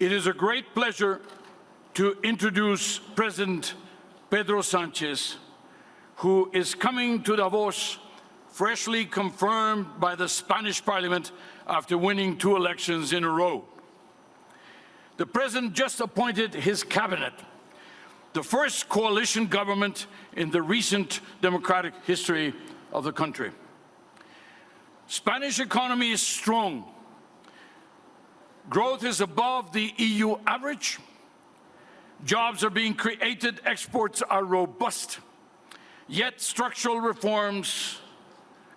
It is a great pleasure to introduce President Pedro Sanchez, who is coming to Davos freshly confirmed by the Spanish parliament after winning two elections in a row. The president just appointed his cabinet, the first coalition government in the recent democratic history of the country. Spanish economy is strong. Growth is above the EU average. Jobs are being created, exports are robust. Yet structural reforms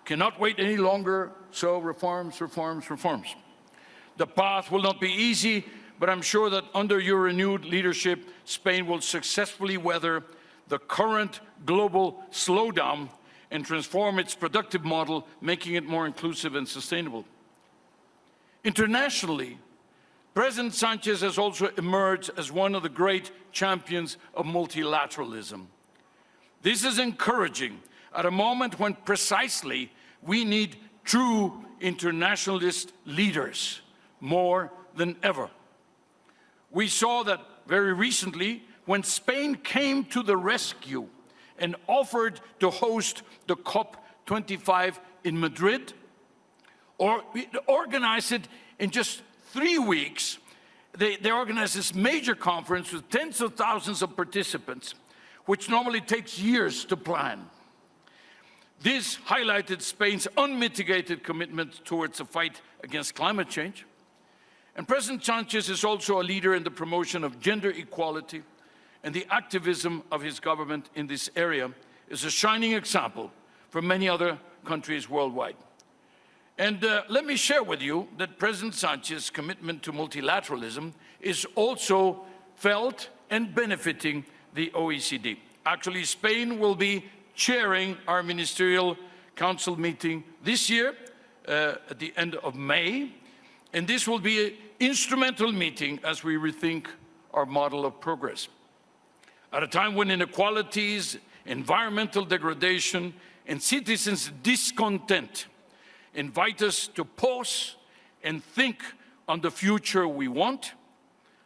cannot wait any longer, so reforms, reforms, reforms. The path will not be easy, but I'm sure that under your renewed leadership, Spain will successfully weather the current global slowdown and transform its productive model, making it more inclusive and sustainable. Internationally, President Sanchez has also emerged as one of the great champions of multilateralism. This is encouraging at a moment when precisely we need true internationalist leaders more than ever. We saw that very recently when Spain came to the rescue and offered to host the COP25 in Madrid, or organized it in just three weeks. They, they organized this major conference with tens of thousands of participants, which normally takes years to plan. This highlighted Spain's unmitigated commitment towards the fight against climate change, and President Sanchez is also a leader in the promotion of gender equality and the activism of his government in this area is a shining example for many other countries worldwide. And uh, let me share with you that President Sanchez's commitment to multilateralism is also felt and benefiting the OECD. Actually, Spain will be chairing our ministerial council meeting this year uh, at the end of May, and this will be an instrumental meeting as we rethink our model of progress. At a time when inequalities, environmental degradation, and citizens' discontent invite us to pause and think on the future we want,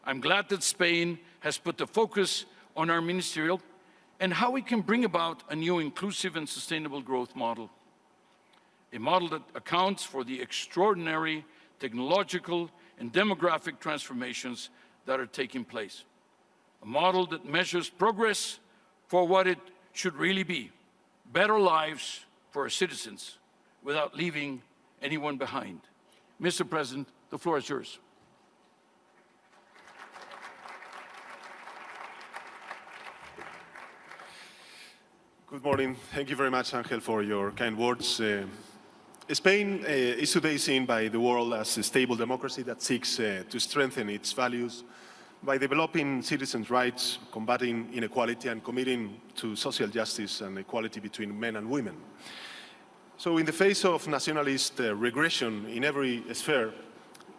I'm glad that Spain has put the focus on our ministerial and how we can bring about a new inclusive and sustainable growth model. A model that accounts for the extraordinary technological and demographic transformations that are taking place. A model that measures progress for what it should really be, better lives for our citizens without leaving anyone behind. Mr. President, the floor is yours. Good morning. Thank you very much, Angel, for your kind words. Uh, Spain uh, is today seen by the world as a stable democracy that seeks uh, to strengthen its values by developing citizens' rights, combating inequality and committing to social justice and equality between men and women. So in the face of nationalist uh, regression in every sphere,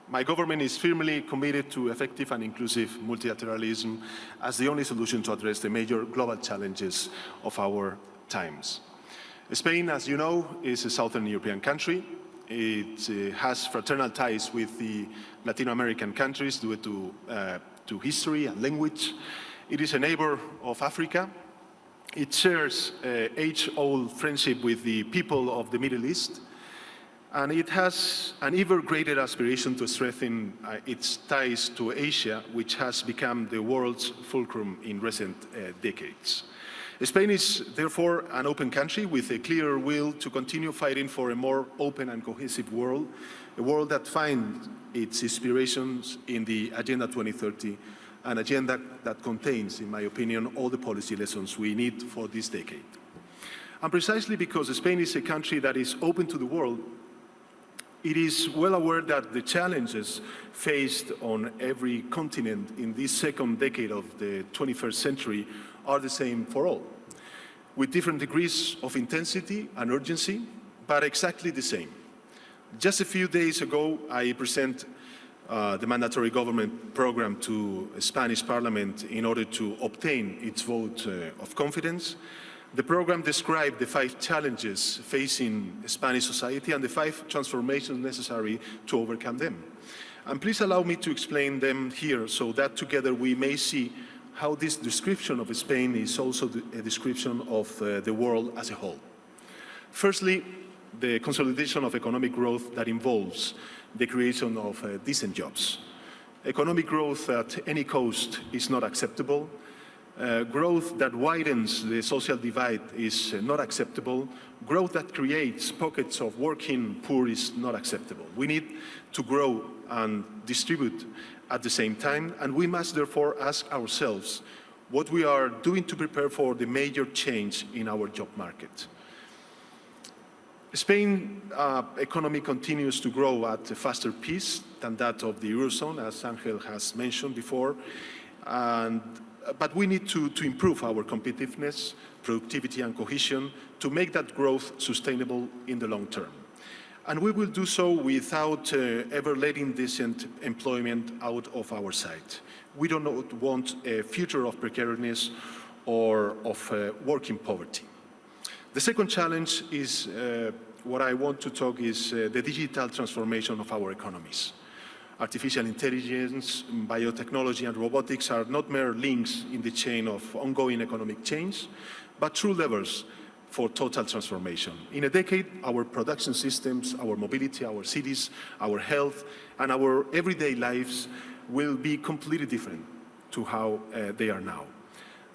my government is firmly committed to effective and inclusive multilateralism as the only solution to address the major global challenges of our times. Spain, as you know, is a southern European country. It uh, has fraternal ties with the Latin American countries due to, uh, to history and language. It is a neighbor of Africa. It shares uh, age-old friendship with the people of the Middle East. And it has an ever greater aspiration to strengthen uh, its ties to Asia, which has become the world's fulcrum in recent uh, decades. Spain is therefore an open country with a clear will to continue fighting for a more open and cohesive world, a world that finds its inspirations in the Agenda 2030, an agenda that contains, in my opinion, all the policy lessons we need for this decade. And precisely because Spain is a country that is open to the world, it is well aware that the challenges faced on every continent in this second decade of the 21st century are the same for all, with different degrees of intensity and urgency, but exactly the same. Just a few days ago, I presented uh, the mandatory government program to Spanish parliament in order to obtain its vote uh, of confidence. The program described the five challenges facing Spanish society and the five transformations necessary to overcome them. And please allow me to explain them here so that together we may see how this description of Spain is also a description of uh, the world as a whole. Firstly, the consolidation of economic growth that involves the creation of uh, decent jobs. Economic growth at any cost is not acceptable. Uh, growth that widens the social divide is uh, not acceptable. Growth that creates pockets of working poor is not acceptable. We need to grow and distribute at the same time, and we must therefore ask ourselves what we are doing to prepare for the major change in our job market. Spain's uh, economy continues to grow at a faster pace than that of the Eurozone, as Angel has mentioned before. And, but we need to, to improve our competitiveness, productivity and cohesion to make that growth sustainable in the long term. And we will do so without uh, ever letting decent employment out of our sight. We do not want a future of precariousness or of uh, working poverty. The second challenge is uh, what I want to talk is uh, the digital transformation of our economies. Artificial intelligence, biotechnology and robotics are not mere links in the chain of ongoing economic change, but true levers for total transformation. In a decade, our production systems, our mobility, our cities, our health, and our everyday lives will be completely different to how uh, they are now.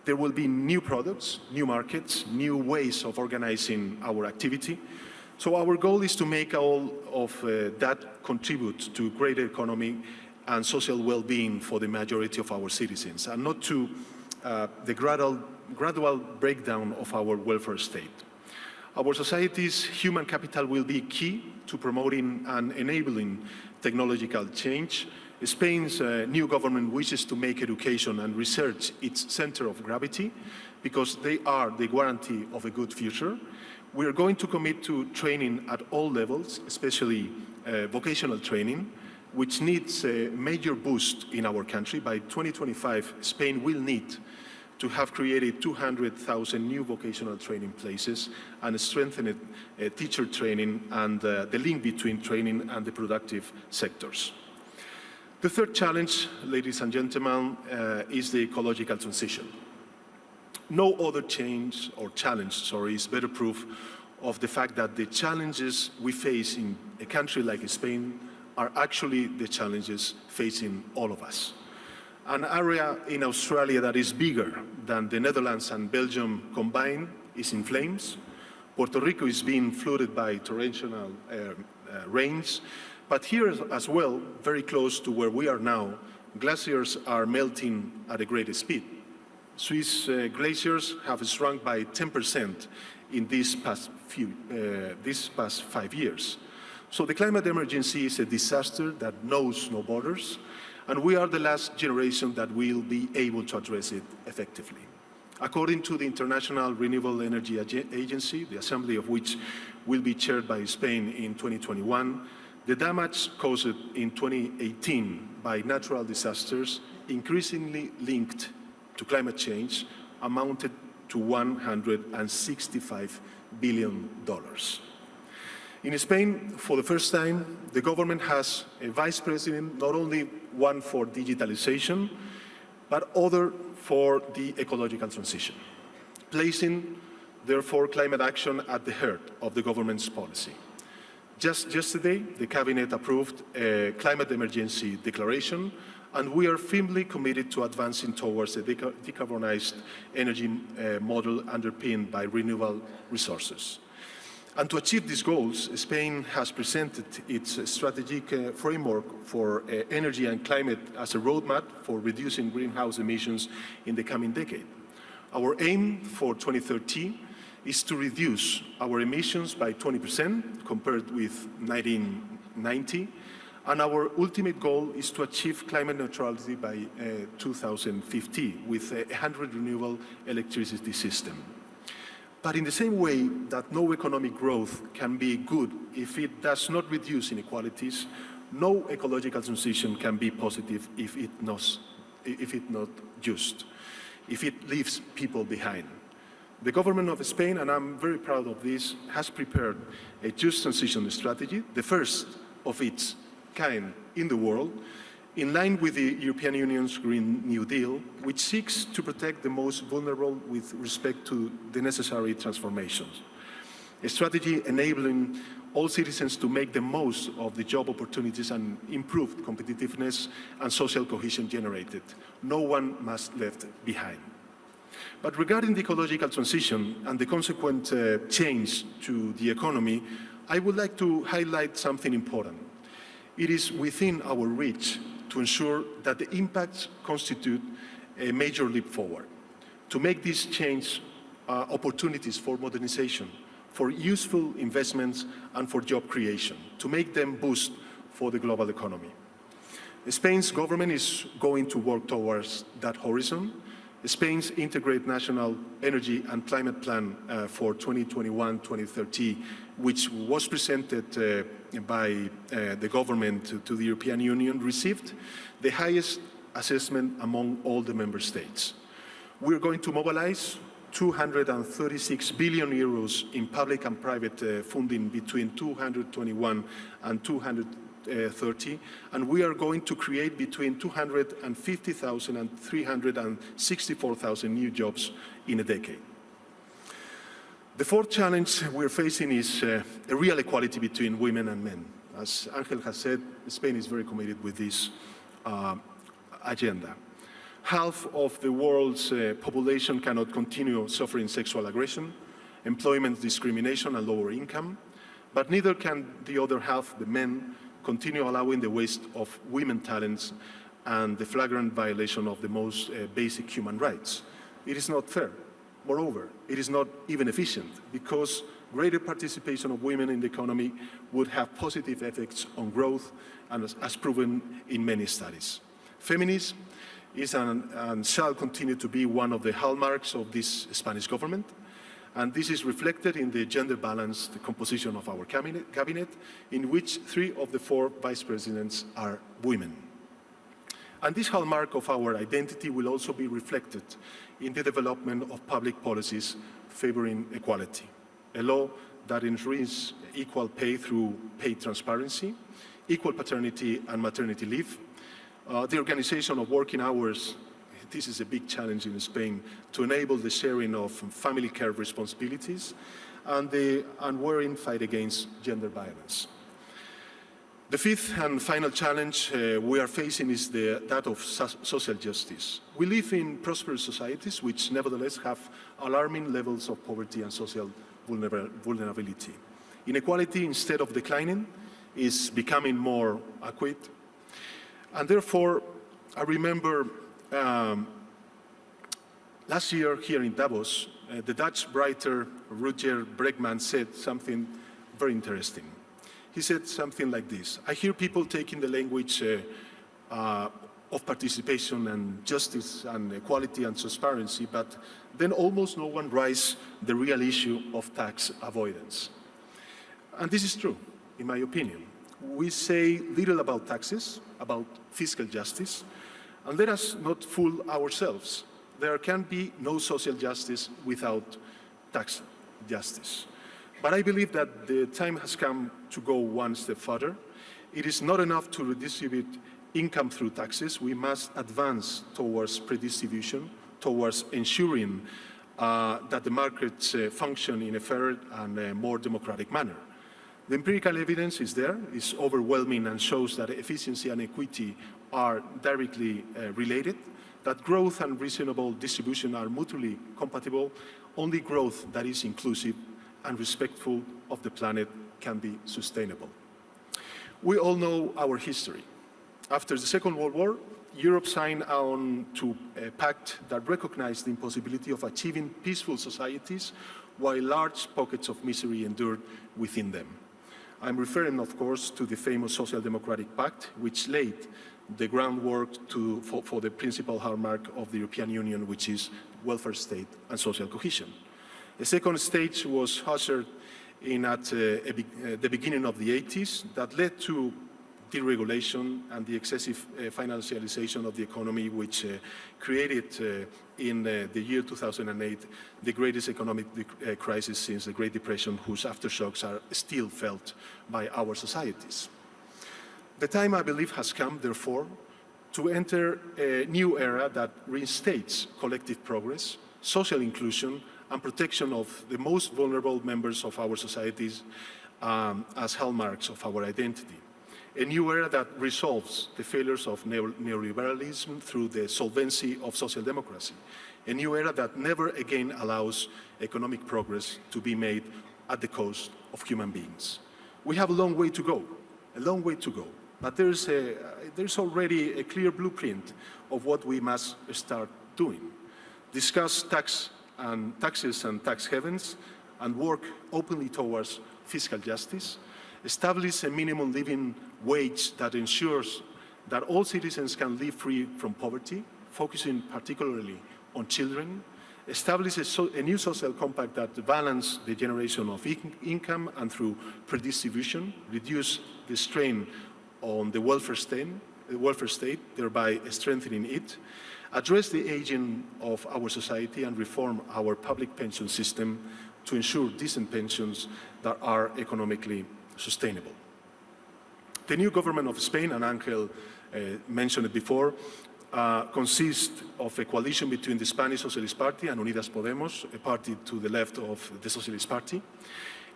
There will be new products, new markets, new ways of organizing our activity. So our goal is to make all of uh, that contribute to greater economy and social well-being for the majority of our citizens, and not to uh, the gradual, gradual breakdown of our welfare state. Our society's human capital will be key to promoting and enabling technological change, Spain's uh, new government wishes to make education and research its center of gravity because they are the guarantee of a good future. We are going to commit to training at all levels, especially uh, vocational training, which needs a major boost in our country. By 2025, Spain will need to have created 200,000 new vocational training places and strengthened uh, teacher training and uh, the link between training and the productive sectors. The third challenge, ladies and gentlemen, uh, is the ecological transition. No other change or challenge, sorry, is better proof of the fact that the challenges we face in a country like Spain are actually the challenges facing all of us. An area in Australia that is bigger than the Netherlands and Belgium combined is in flames. Puerto Rico is being flooded by torrential uh, uh, rains. But here as well, very close to where we are now, glaciers are melting at a great speed. Swiss uh, glaciers have shrunk by 10% in these past, few, uh, these past five years. So the climate emergency is a disaster that knows no borders, and we are the last generation that will be able to address it effectively. According to the International Renewable Energy Agency, the assembly of which will be chaired by Spain in 2021, the damage caused in 2018 by natural disasters, increasingly linked to climate change, amounted to $165 billion. In Spain, for the first time, the government has a vice president, not only one for digitalization, but other for the ecological transition, placing, therefore, climate action at the heart of the government's policy. Just yesterday, the Cabinet approved a climate emergency declaration, and we are firmly committed to advancing towards a deca decarbonized energy uh, model underpinned by renewable resources. And to achieve these goals, Spain has presented its strategic uh, framework for uh, energy and climate as a roadmap for reducing greenhouse emissions in the coming decade. Our aim for 2030 is to reduce our emissions by 20% compared with 1990, and our ultimate goal is to achieve climate neutrality by uh, 2050 with a 100 renewable electricity system. But in the same way that no economic growth can be good if it does not reduce inequalities, no ecological transition can be positive if it not, if it not just, if it leaves people behind. The government of Spain, and I'm very proud of this, has prepared a just transition strategy, the first of its kind in the world, in line with the European Union's Green New Deal, which seeks to protect the most vulnerable with respect to the necessary transformations. A strategy enabling all citizens to make the most of the job opportunities and improved competitiveness and social cohesion generated. No one must be left behind. But regarding the ecological transition and the consequent uh, change to the economy, I would like to highlight something important. It is within our reach to ensure that the impacts constitute a major leap forward, to make these change uh, opportunities for modernization, for useful investments and for job creation, to make them boost for the global economy. Spain's government is going to work towards that horizon. Spain's integrated national energy and climate plan uh, for 2021-2030, which was presented uh, by uh, the government to, to the European Union, received the highest assessment among all the member states. We're going to mobilize 236 billion euros in public and private uh, funding between 221 and 230, and we are going to create between 250,000 and 364,000 new jobs in a decade. The fourth challenge we're facing is uh, a real equality between women and men. As Angel has said, Spain is very committed with this uh, agenda half of the world's uh, population cannot continue suffering sexual aggression, employment discrimination and lower income, but neither can the other half, the men, continue allowing the waste of women talents and the flagrant violation of the most uh, basic human rights. It is not fair. Moreover, it is not even efficient because greater participation of women in the economy would have positive effects on growth and as, as proven in many studies. Feminism is and, and shall continue to be one of the hallmarks of this Spanish government. And this is reflected in the gender balanced composition of our cabinet, cabinet, in which three of the four vice presidents are women. And this hallmark of our identity will also be reflected in the development of public policies favoring equality. A law that ensures equal pay through pay transparency, equal paternity and maternity leave, uh, the organization of working hours, this is a big challenge in Spain, to enable the sharing of family care responsibilities and the unwearying fight against gender violence. The fifth and final challenge uh, we are facing is the, that of so social justice. We live in prosperous societies which nevertheless have alarming levels of poverty and social vulner vulnerability. Inequality, instead of declining, is becoming more acute and therefore, I remember um, last year here in Davos, uh, the Dutch writer Rutger Bregman said something very interesting. He said something like this, I hear people taking the language uh, uh, of participation and justice and equality and transparency, but then almost no one raises the real issue of tax avoidance. And this is true, in my opinion we say little about taxes, about fiscal justice, and let us not fool ourselves. There can be no social justice without tax justice. But I believe that the time has come to go one step further. It is not enough to redistribute income through taxes. We must advance towards redistribution, towards ensuring uh, that the markets uh, function in a fair and a more democratic manner. The empirical evidence is there, is overwhelming and shows that efficiency and equity are directly uh, related, that growth and reasonable distribution are mutually compatible, only growth that is inclusive and respectful of the planet can be sustainable. We all know our history. After the Second World War, Europe signed on to a pact that recognized the impossibility of achieving peaceful societies while large pockets of misery endured within them. I'm referring, of course, to the famous Social Democratic Pact, which laid the groundwork to, for, for, the principal hallmark of the European Union, which is welfare state and social cohesion. A second stage was ushered in at uh, uh, the beginning of the 80s that led to deregulation and the excessive uh, financialization of the economy, which uh, created uh, in uh, the year 2008 the greatest economic uh, crisis since the Great Depression, whose aftershocks are still felt by our societies. The time, I believe, has come, therefore, to enter a new era that reinstates collective progress, social inclusion, and protection of the most vulnerable members of our societies um, as hallmarks of our identity. A new era that resolves the failures of neoliberalism through the solvency of social democracy. A new era that never again allows economic progress to be made at the cost of human beings. We have a long way to go, a long way to go. But there's, a, there's already a clear blueprint of what we must start doing. Discuss tax and taxes and tax havens and work openly towards fiscal justice. Establish a minimum living wage that ensures that all citizens can live free from poverty, focusing particularly on children. Establish a, so, a new social compact that balance the generation of in income and through redistribution, reduce the strain on the welfare state, the welfare state, thereby strengthening it, address the aging of our society and reform our public pension system to ensure decent pensions that are economically sustainable. The new government of Spain, and Angel uh, mentioned it before, uh, consists of a coalition between the Spanish Socialist Party and Unidas Podemos, a party to the left of the Socialist Party.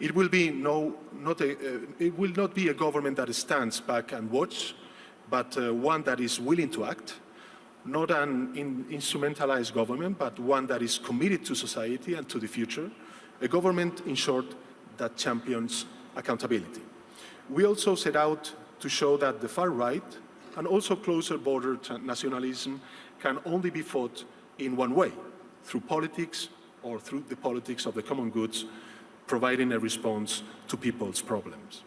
It will, be no, not a, uh, it will not be a government that stands back and watch, but uh, one that is willing to act, not an in instrumentalized government, but one that is committed to society and to the future, a government, in short, that champions accountability. We also set out to show that the far right and also closer border nationalism can only be fought in one way, through politics or through the politics of the common goods providing a response to people's problems.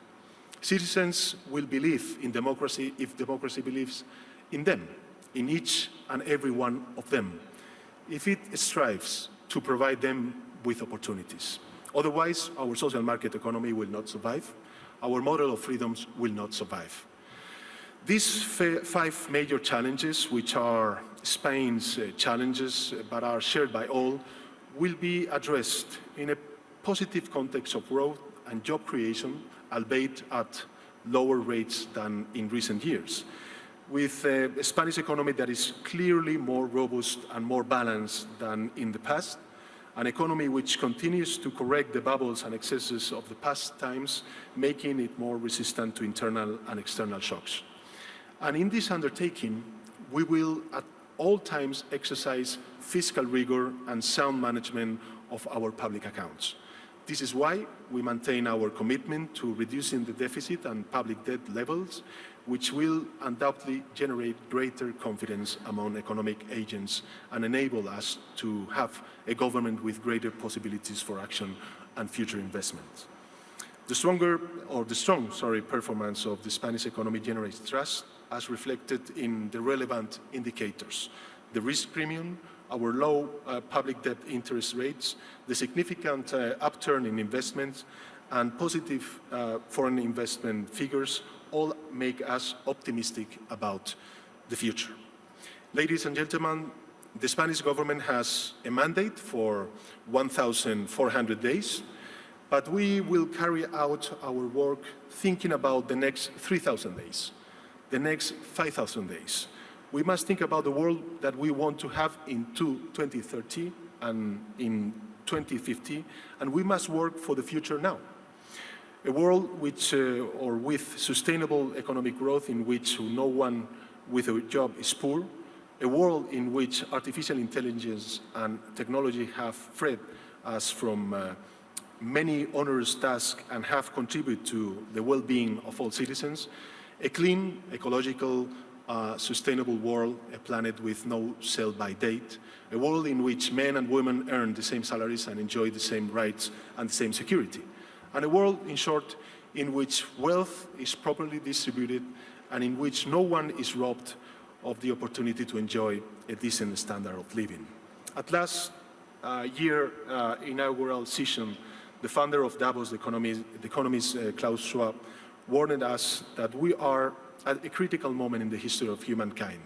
Citizens will believe in democracy if democracy believes in them, in each and every one of them, if it strives to provide them with opportunities. Otherwise, our social market economy will not survive, our model of freedoms will not survive. These five major challenges, which are Spain's uh, challenges but are shared by all, will be addressed in a positive context of growth and job creation, albeit at lower rates than in recent years. With a Spanish economy that is clearly more robust and more balanced than in the past, an economy which continues to correct the bubbles and excesses of the past times, making it more resistant to internal and external shocks. And in this undertaking, we will at all times exercise fiscal rigor and sound management of our public accounts. This is why we maintain our commitment to reducing the deficit and public debt levels, which will undoubtedly generate greater confidence among economic agents and enable us to have a government with greater possibilities for action and future investments. The stronger, or the strong, sorry, performance of the Spanish economy generates trust as reflected in the relevant indicators. The risk premium, our low uh, public debt interest rates, the significant uh, upturn in investments, and positive uh, foreign investment figures all make us optimistic about the future. Ladies and gentlemen, the Spanish government has a mandate for 1,400 days, but we will carry out our work thinking about the next 3,000 days, the next 5,000 days, we must think about the world that we want to have in 2030 and in 2050, and we must work for the future now. A world which, uh, or with sustainable economic growth in which no one with a job is poor, a world in which artificial intelligence and technology have freed us from uh, many onerous tasks and have contributed to the well-being of all citizens, a clean, ecological, a sustainable world, a planet with no sell-by date, a world in which men and women earn the same salaries and enjoy the same rights and the same security, and a world, in short, in which wealth is properly distributed and in which no one is robbed of the opportunity to enjoy a decent standard of living. At last uh, year uh, inaugural session, the founder of Davos, the, economist, the economist uh, Klaus Schwab, warned us that we are at a critical moment in the history of humankind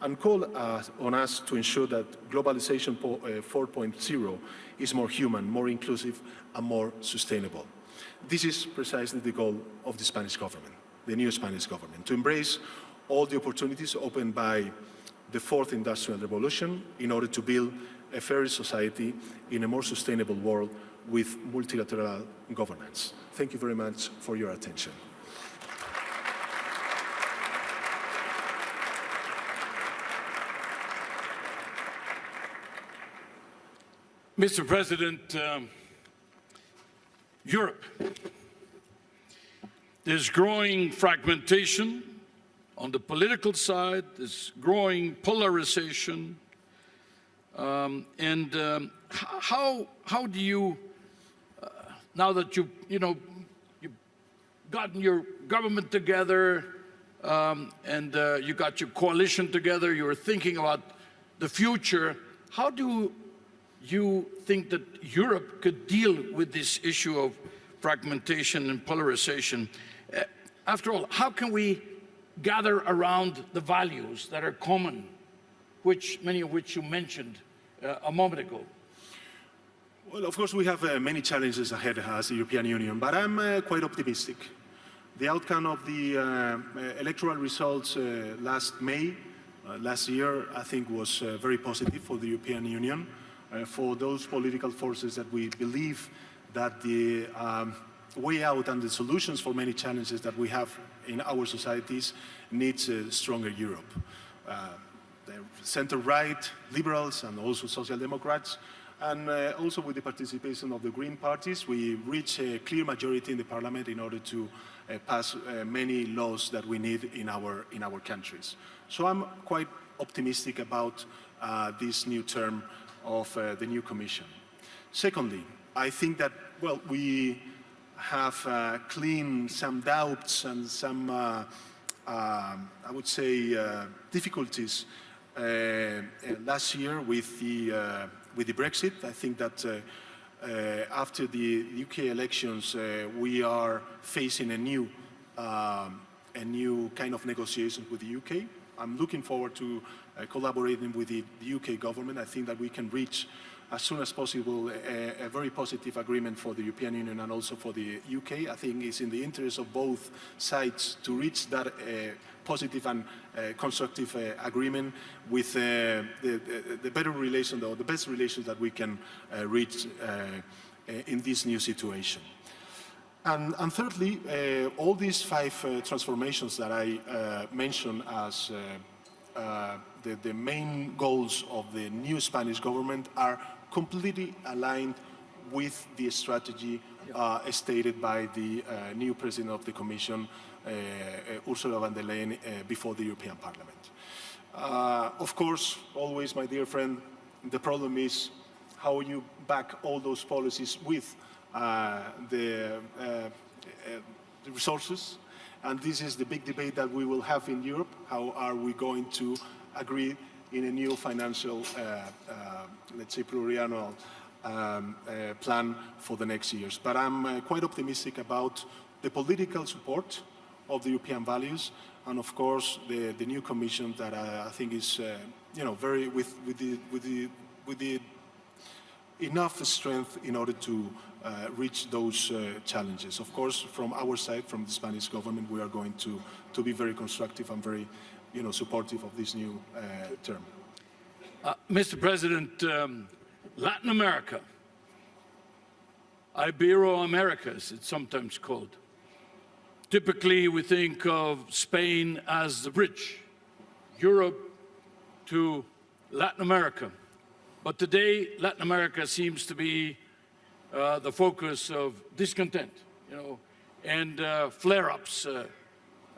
and called uh, on us to ensure that globalization 4.0 uh, is more human, more inclusive, and more sustainable. This is precisely the goal of the Spanish government. the new Spanish government, to embrace all the opportunities opened by the fourth industrial revolution in order to build a fairer society in a more sustainable world with multilateral governance. Thank you very much for your attention. Mr. President, um, Europe. There's growing fragmentation on the political side, there's growing polarization. Um, and um, how, how do you, uh, now that you, you know, you've gotten your government together um, and uh, you got your coalition together, you're thinking about the future, how do you think that Europe could deal with this issue of fragmentation and polarization? Uh, after all, how can we gather around the values that are common, which many of which you mentioned uh, a moment ago? Well, of course, we have uh, many challenges ahead as the European Union, but I'm uh, quite optimistic. The outcome of the uh, electoral results last May, last year, I think was very positive for the European Union. Uh, for those political forces that we believe that the um, way out and the solutions for many challenges that we have in our societies needs a stronger Europe. Uh, the center-right, liberals and also social democrats and uh, also with the participation of the Green parties, we reach a clear majority in the parliament in order to uh, pass uh, many laws that we need in our, in our countries. So I'm quite optimistic about uh, this new term of uh, the new Commission. Secondly, I think that, well, we have uh, cleaned some doubts and some, uh, I would say, difficulties last year with the, with the Brexit. I think that uh, after the UK elections, uh, we are facing a new, um, a new kind of negotiations with the UK. I'm looking forward to uh, collaborating with the, the, UK government. I think that we can reach as soon as possible a, a, very positive agreement for the European Union and also for the UK. I think it's in the interest of both sides to reach that uh, positive and uh, constructive uh, agreement with uh, the, the, the, better relations or the best relations that we can uh, reach in this new situation. And, and thirdly, uh, all these five uh, transformations that I uh, mentioned as the, the, main goals of the new Spanish government are completely aligned with the strategy uh, stated by the uh, new president of the Commission, uh, Ursula von der Leyen, before the European Parliament. of course, always, my dear friend, the problem is how you back all those policies with the, the resources and this is the big debate that we will have in Europe. How are we going to agree in a new financial, uh, uh, let's say, pluriannual um, uh, plan for the next years. But I'm quite optimistic about the political support of the European values and, of course, the, the new Commission that I, I think is, uh, you know, very with, with, the, with, the, with the enough strength in order to uh, reach those uh, challenges. Of course, from our side, from the Spanish government, we are going to, to be very constructive and very you know, supportive of this new uh, term. Uh, Mr. President, um, Latin America, Ibero-America, as it's sometimes called. Typically, we think of Spain as the bridge, Europe to Latin America. But today, Latin America seems to be uh, the focus of discontent, you know, and uh, flare-ups. Uh,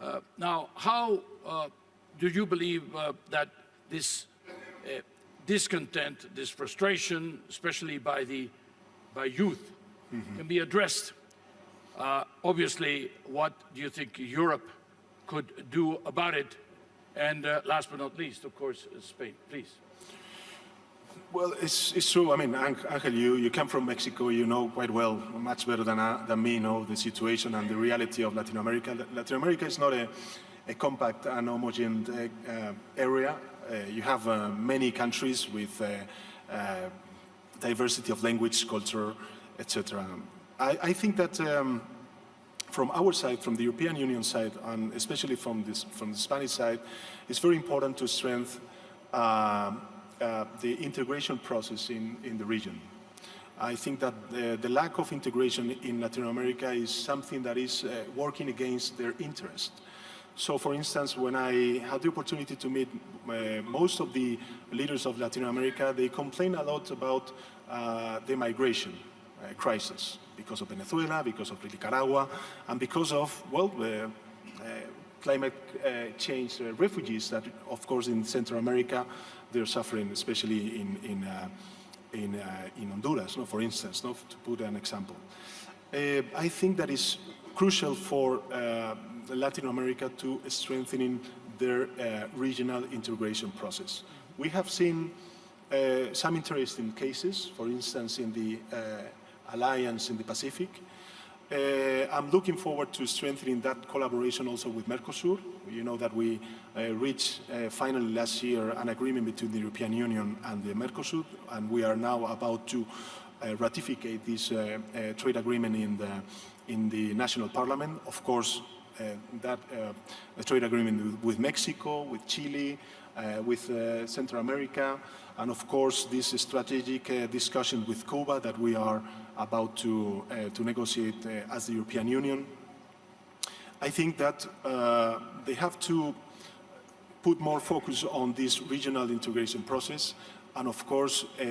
uh now, how do you believe that this discontent, this frustration, especially by the by youth, mm -hmm. can be addressed? obviously, what do you think Europe could do about it? And last but not least, of course, Spain. Please. Well, it's, it's true. I mean, Angel, you, you come from Mexico. You know quite well, much better than, uh, than me, know the situation and the reality of Latin America. Latin America is not a, a compact and homogeneous uh, area. Uh, you have uh, many countries with uh, uh, diversity of language, culture, etc. I, I, think that um, from our side, from the European Union side, and especially from, this, from the Spanish side, it's very important to strengthen uh, uh, the integration process in, in the region. I think that the, the, lack of integration in Latin America is something that is uh, working against their interest. So, for instance, when I had the opportunity to meet uh, most of the leaders of Latin America, they complain a lot about uh, the migration uh, crisis because of Venezuela, because of Nicaragua, and because of, well, uh, climate uh, change refugees that, of course, in Central America, they're suffering, especially in, in, in, in Honduras, no, for instance, no, to put an example. I think that is crucial for Latin America to strengthening their uh, regional integration process. We have seen uh, some interesting cases, for instance, in the uh, alliance in the Pacific. Uh, I'm looking forward to strengthening that collaboration also with Mercosur. You know that we uh, reached uh, finally last year an agreement between the European Union and the Mercosur, and we are now about to ratify this trade agreement in the, in the national parliament. Of course, uh, that uh, trade agreement with Mexico, with Chile, uh, with Central America, and of course this strategic discussion with Cuba that we are about to, to negotiate as the European Union. I think that they have to put more focus on this regional integration process and of course uh,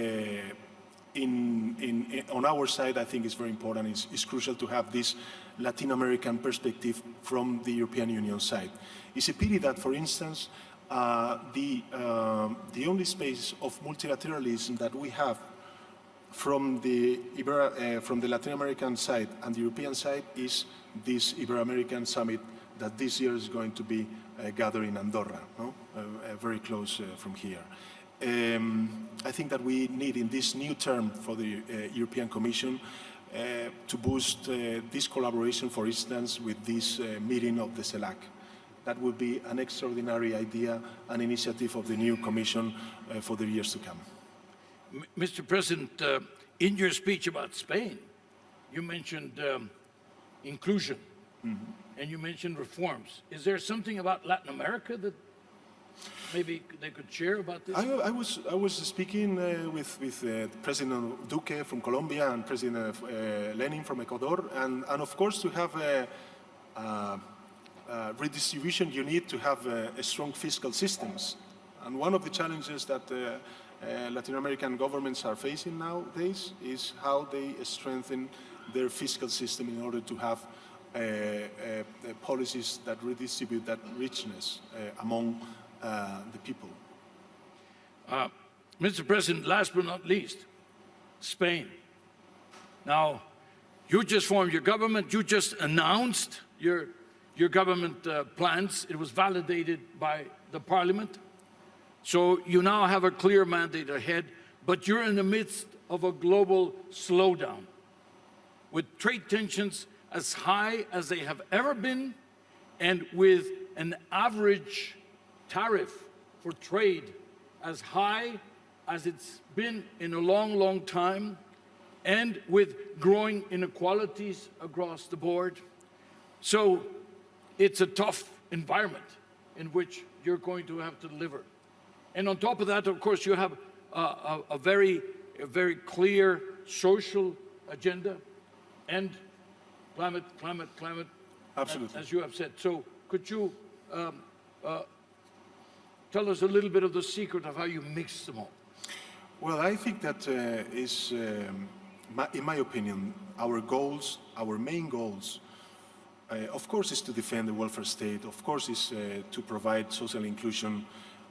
in, in, in, on our side I think it's very important, it's, it's crucial to have this Latin American perspective from the European Union side. It's a pity that, for instance, uh, the, uh, the only space of multilateralism that we have from the, uh, from the Latin American side and the European side is this Ibero-American summit that this year is going to be uh, gathered in Andorra, no? Uh, uh, very close from here. Um, I think that we need in this new term for the European Commission uh, to boost uh, this collaboration, for instance, with this uh, meeting of the CELAC. That would be an extraordinary idea, an initiative of the new Commission for the years to come. M Mr. President, in your speech about Spain, you mentioned um, inclusion mm -hmm. and you mentioned reforms. Is there something about Latin America that maybe they could share about this? I, I was, I was speaking uh, with, with uh, President Duque from Colombia and President uh, Lenin from Ecuador, and, and of course to have a, a, a redistribution, you need to have a, strong fiscal systems. And one of the challenges that uh, uh, Latin American governments are facing nowadays is how they strengthen their fiscal system in order to have uh, policies that redistribute that richness among uh, the people. Uh, Mr. President, last but not least, Spain. Now, you just formed your government, you just announced your, your government uh, plans. It was validated by the parliament. So you now have a clear mandate ahead, but you're in the midst of a global slowdown with trade tensions as high as they have ever been and with an average tariff for trade as high as it's been in a long, long time, and with growing inequalities across the board. So it's a tough environment in which you're going to have to deliver. And on top of that, of course, you have a, a, a very, a very clear social agenda and climate, climate, climate, Absolutely. as you have said. So could you um, uh, Tell us a little bit of the secret of how you mix them all. Well, I think that uh, is, um, my, in my opinion, our goals, our main goals, uh, of course, is to defend the welfare state. Of course, is uh, to provide social inclusion.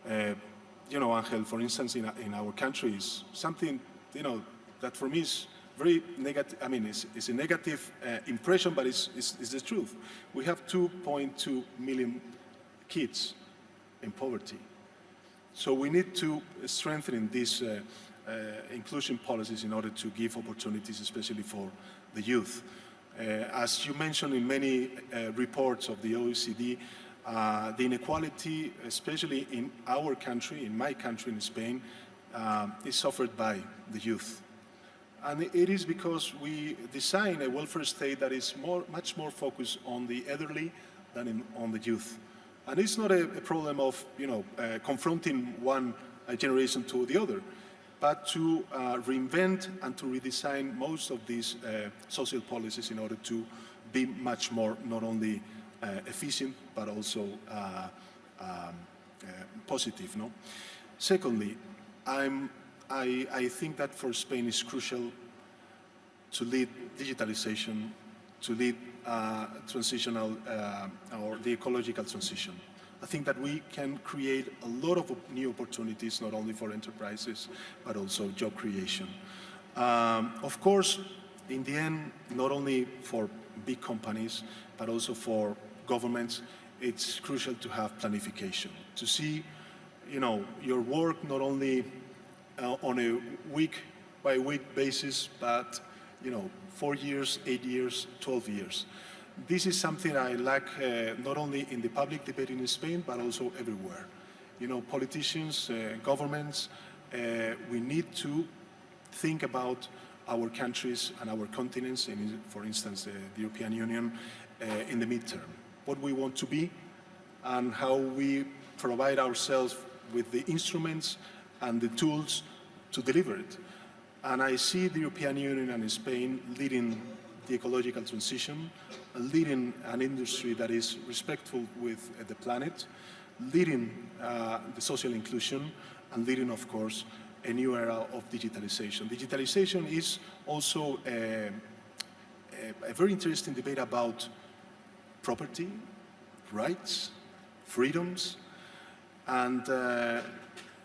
Uh, you know, Angel, for instance, in, in our country is something, you know, that for me is very negative, I mean, it's, it's a negative uh, impression, but it's, it's, it's the truth. We have 2.2 million kids in poverty. So we need to strengthen these uh, uh, inclusion policies in order to give opportunities, especially for the youth. Uh, as you mentioned in many uh, reports of the OECD, uh, the inequality, especially in our country, in my country, in Spain, uh, is suffered by the youth. And it is because we design a welfare state that is more, much more focused on the elderly than in, on the youth. And it's not a, a problem of, you know, uh, confronting one uh, generation to the other, but to uh, reinvent and to redesign most of these uh, social policies in order to be much more not only uh, efficient, but also um, positive. No? Secondly, I'm, I, I think that for Spain it's crucial to lead digitalization, to lead uh, transitional uh, or the ecological transition. I think that we can create a lot of new opportunities, not only for enterprises, but also job creation. Um, of course, in the end, not only for big companies, but also for governments, it's crucial to have planification, to see, you know, your work not only uh, on a week by week basis, but, you know, four years, eight years, 12 years. This is something I lack uh, not only in the public debate in Spain, but also everywhere. You know, politicians, uh, governments, uh, we need to think about our countries and our continents, in, for instance, uh, the European Union, uh, in the midterm. What we want to be and how we provide ourselves with the instruments and the tools to deliver it. And I see the European Union and Spain leading the ecological transition, leading an industry that is respectful with uh, the planet, leading uh, the social inclusion, and leading, of course, a new era of digitalization. Digitalization is also a, a, a very interesting debate about property, rights, freedoms, and uh,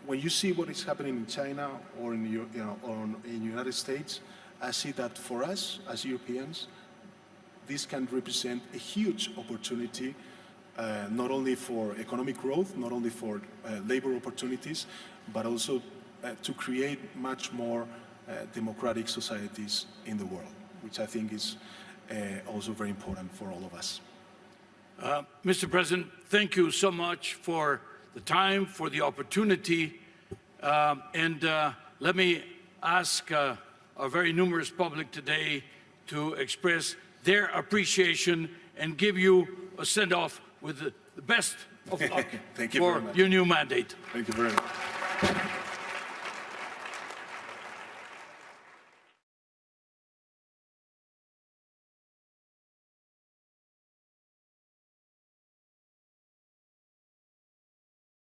when you see what is happening in China or in, you know, in the United States, I see that for us as Europeans, this can represent a huge opportunity, uh, not only for economic growth, not only for uh, labor opportunities, but also uh, to create much more uh, democratic societies in the world, which I think is uh, also very important for all of us. Uh, Mr. President, thank you so much for the time, for the opportunity. Um, and uh, let me ask uh, our very numerous public today to express their appreciation and give you a send-off with the, the best of luck Thank you for very much. your new mandate. Thank you very much.